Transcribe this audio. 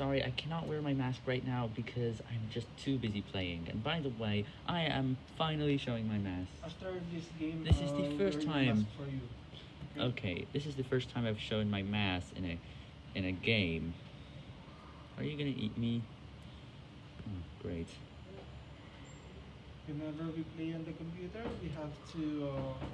sorry, I cannot wear my mask right now because I'm just too busy playing. And by the way, I am finally showing my mask. After this game, This is the uh, first time. Okay, this is the first time I've shown my mask in a in a game. Are you gonna eat me? Oh, great. Whenever we play on the computer, we have to uh,